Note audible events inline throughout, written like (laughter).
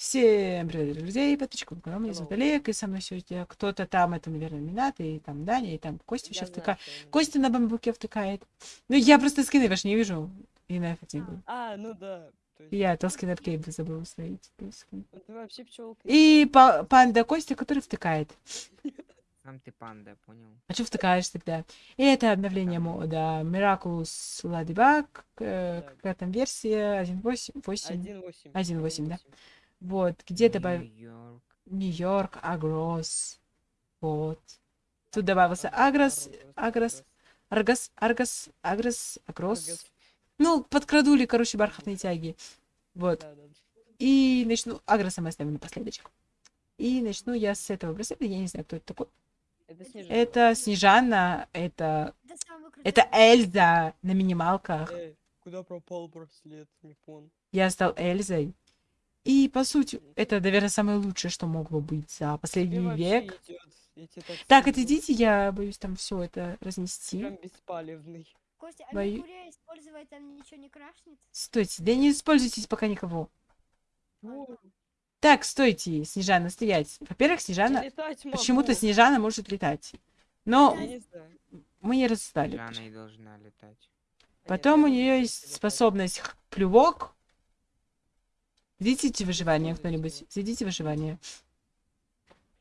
Всем привет, друзья, подписчиков канала, меня зовут Олег, и со мной сегодня кто-то там, это, наверное, Минат, и там Даня, и там Костя сейчас втыкает. Костя на бамбуке втыкает. Ну, я просто скины ваши не вижу, и на был. А, ну да. Я Тоскин Аркейб забыл установить. Это вообще пчелка. И па- панда Костя, который втыкает. (laughs) Сам ты панда, понял? А что втыкаешь тогда? И это обновление мода Miraculous Ladybug, э, Да. какая там версия, 1.8, 8, 1.8. 1.8, да? Вот, где добавил... Нью-Йорк. Агрос. Вот. Тут добавился Агрос, Агрос, Аргас, Аргас, Агрос, Агрос. Ну, подкрадули, короче, бархатные тяги. Вот. И начну... Агроса мы оставим напоследочек. И начну я с этого браслета. Я не знаю, кто это такой. Это Снежана, это... Это Эльза на минималках. Эй, куда пропал браслет? Не понял. Я стал Эльзой. И, по сути, это, наверное, самое лучшее, что могло быть за последний Тебе вообще век. тебе так Так, отойдите, я боюсь там все это разнести. Прям беспалевный. Костя, а Бою- использовать там ничего не крашнет? Стойте, да не используйтесь пока никого. О, Так, стойте, Снежана, стоять. Во-первых, Снежана... Почему-то Снежана может летать. Но не мы не расстали. Жана и должна летать. А Потом у нет, я нее есть летать. способность плювок. Зайдите выживание кто-нибудь. Зайдите выживание.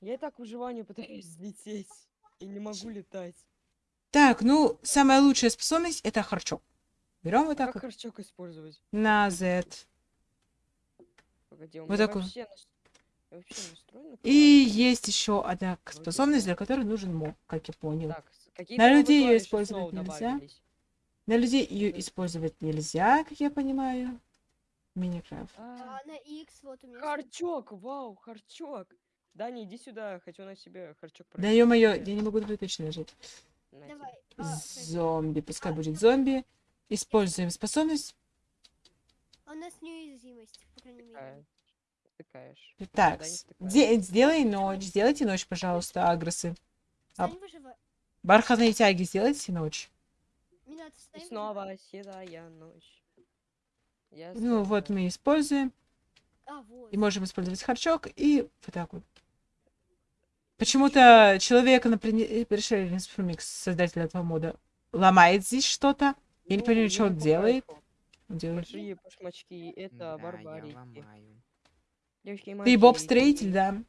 Я и так к выживанию пытаюсь взлететь. И не могу летать. Так, ну, самая лучшая способность это харчок. Берем вот так как вот харчок использовать? на Z. Погоди, Вот меня так вот. вообще, И есть еще одна способность, для которой нужен моб, как я понял. Так, На людей клавиши использовать нельзя. добавились. На людей ее использовать нельзя, как я понимаю. Миникрафт. А, А на X вот у меня. Харчок, вау, харчок. Даня, иди сюда, хочу на себе харчок Да проверить. ё-моё, я не могу точно тебе. Давай. А, Зомби, пускай будет зомби. Используем способность. а у нас неуязвимость, по крайней мере. Тыкаешь. Так, сделай ночь, сделайте ночь, пожалуйста, агросы. а-. Бархатные тяги сделайте ночь. И снова седая ночь. Ну вот мы используем. А. И можем использовать харчок и вот так вот. Почему-то человек на прине- пришельный Фрумикс, создатель этого мода, ломает здесь что-то. Я не Ну, понимаю, что он делает. Он делает. Большие башмачки, это Да, я барбарики. ломаю. Девочки и Ты Боб мальчики. Строитель, да?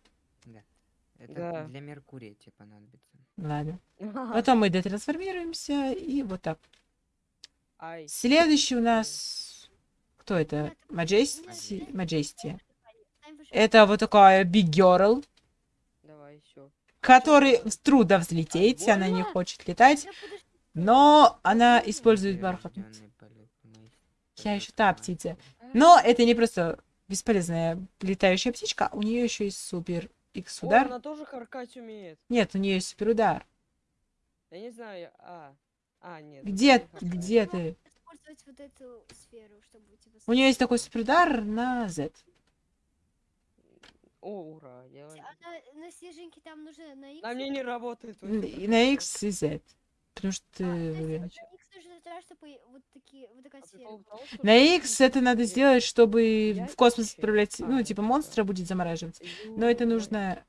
Это Да. для Меркурия тебе понадобится. Ладно. Ага. (laughs) Потом мы детрансформируемся и вот так. Ай, Следующий у нас... Кто это? Маджести? Маджести. Это вот такая Big Girl, давай, все. который трудно взлететь, она не хочет летать, но она использует полет Я еще та птица. Но это не просто бесполезная летающая птичка, у нее еще есть супер X О, удар. она тоже харкать умеет. Нет, у нее есть супер удар. Я не знаю, а. А, нет. Где, где ты? Использовать вот эту сферу, чтобы типа... У нее есть такой супер удар на Z. О, ура. Я... А на, на снежинке там нужно на X. На мне не работает. и На X и Z. Потому что... А, на X нужно тогда, чтобы вот такие, вот такая А сфера. На X это надо сделать, чтобы Я в космос отправлять, ну, типа да. монстра будет замораживать. Но это нужно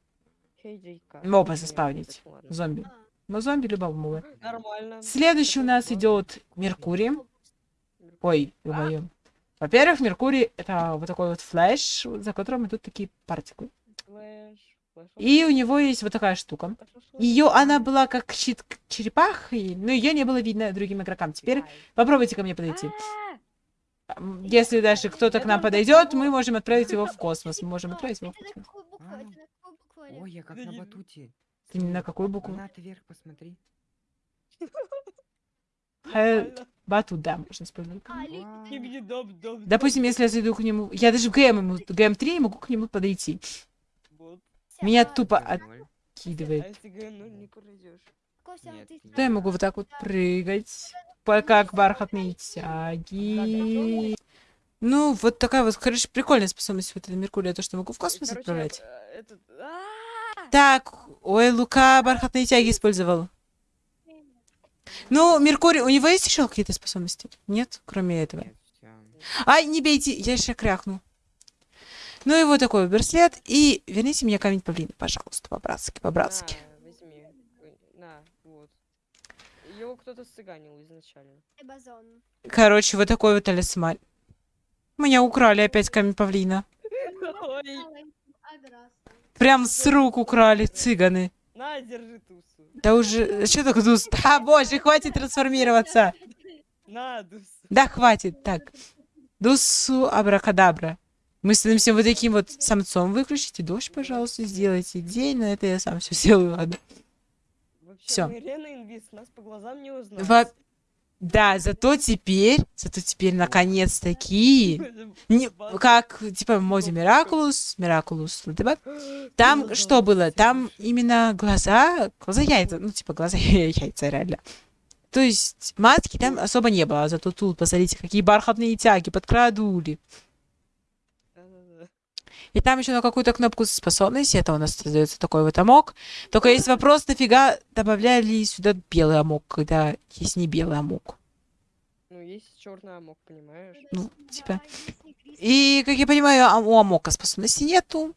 моба заспавнить. Зомби. А, Но зомби любого моба. Нормально. Следующий у нас идет Меркурий. Ой, ё-моё. Во-первых, Меркурий это вот такой вот флеш, за которым идут такие. Флэш, флэш, И у него есть вот такая штука. флэш, флэш, флэш. Ее, она была как щит к- черепахой, но ее не было видно другим игрокам. Теперь попробуйте ко мне подойти. А, Если даже кто-то к нам подойдет, мы можем отправить его в космос. Мы можем отправить его в космос. А. Ой, я как на батуте. Ты на какую букву? На вверх посмотри. Батут, да, можно использовать. А. Допустим, если я зайду к нему... Я даже в ГМ, ему, ГМ3 могу к нему подойти. Меня тупо откидывает. ну а ты нет. Да, я могу вот так вот прыгать, как бархатные тяги. Ну, вот такая вот, короче, прикольная способность вот этой Меркурия, то, что могу в И, космос отправлять. э, а, Так, ой, Лука бархатные тяги использовал. Ну, Меркурий, у него есть еще какие-то способности? Нет, кроме этого. Ай, не бейте, я еще крякну. Ну и вот такой браслет. И верните мне камень павлина, пожалуйста, по-братски, по-братски. На, возьми. На, вот. Его кто-то сцыганил изначально. Эбазон. Короче, вот такой вот талисман. Меня украли опять камень павлина. Прям с рук украли цыганы. на, держи тусу. Да уже, что такое дус? Да, (laughs) боже, хватит трансформироваться. На, дусу. Да, хватит. Так. Дусу абракадабра. Мы становимся вот таким вот самцом. Выключите дождь, пожалуйста, сделайте день. На это я сам все (laughs) сделаю, ладно. Вообще, Всё. мы Рена Инвиз, нас по глазам не узнать. Во- Да, зато теперь, зато теперь наконец-таки, не, как, типа, Мози Миракулус, Миракулус, ЛДБ, там Глаза что было? Там именно глаза, глаза яйца, ну, типа, глаза (laughs) яйца, реально. То есть маски там особо не было, зато тут, посмотрите, какие бархатные тяги, подкрадули. И там еще на какую-то кнопку способности, это у нас создается такой вот амок. Только есть вопрос, нафига добавляли сюда белый амок, когда есть не белый амок. Ну, есть черный амок, понимаешь? Ну, типа. И, как я понимаю, а- у амока способности нету.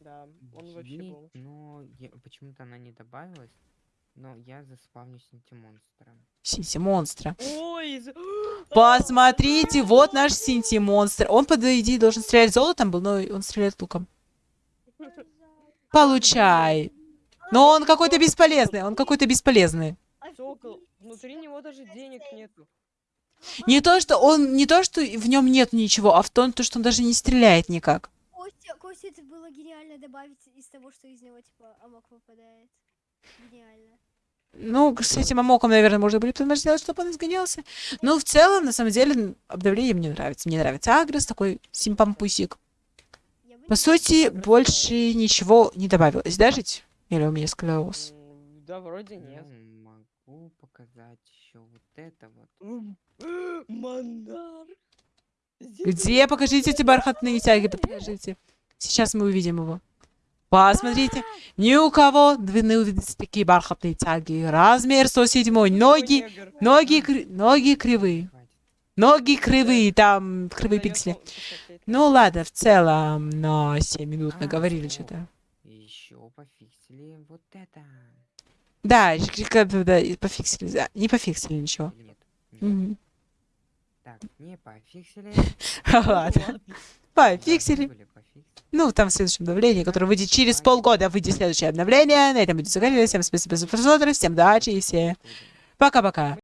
Да, он вообще был. но я- почему-то она не добавилась. Но я заспавню синтимонстром. Синти монстра. Ой, из- Посмотрите, вот наш Синти монстр. Он, по идее, должен стрелять золотом был, но он стреляет луком. Получай. Но он какой-то бесполезный, он какой-то бесполезный. Сокол, внутри него даже денег нету. Не то, что он, не то, что в нем нет ничего, а в том, то, что он даже не стреляет никак. Костя, Костя, это было гениально добавить из того, что из него, типа, амок выпадает. Гениально. Ну, с этим амоком, наверное, можно будет потом сделать, чтобы он изгонялся. Но в целом, на самом деле, обновление мне нравится. Мне нравится Агрес, такой симпампусик. По сути, больше ничего не добавилось, да, жить? Или у меня склероз? Да, вроде нет. Могу показать еще вот это вот. Где? Покажите эти бархатные тяги, покажите. Сейчас мы увидим его. Посмотрите, ни у кого не увидите такие бархатные тяги. Размер 107, ноги, ноги, ноги кривые. Ноги кривые, там кривые пиксели. Ну ладно, в целом, на 7 минут А, наговорили что-то. Еще пофиксили вот это. Да, пофиксили. да, Не пофиксили ничего. Нет? Так, не пофиксили. (laughs) Ладно, пофиксили. Ну, там в следующем обновлении, которое выйдет через полгода, выйдет следующее обновление. На этом будет заканчивать. Всем спасибо за просмотр, всем удачи и все. Пока-пока.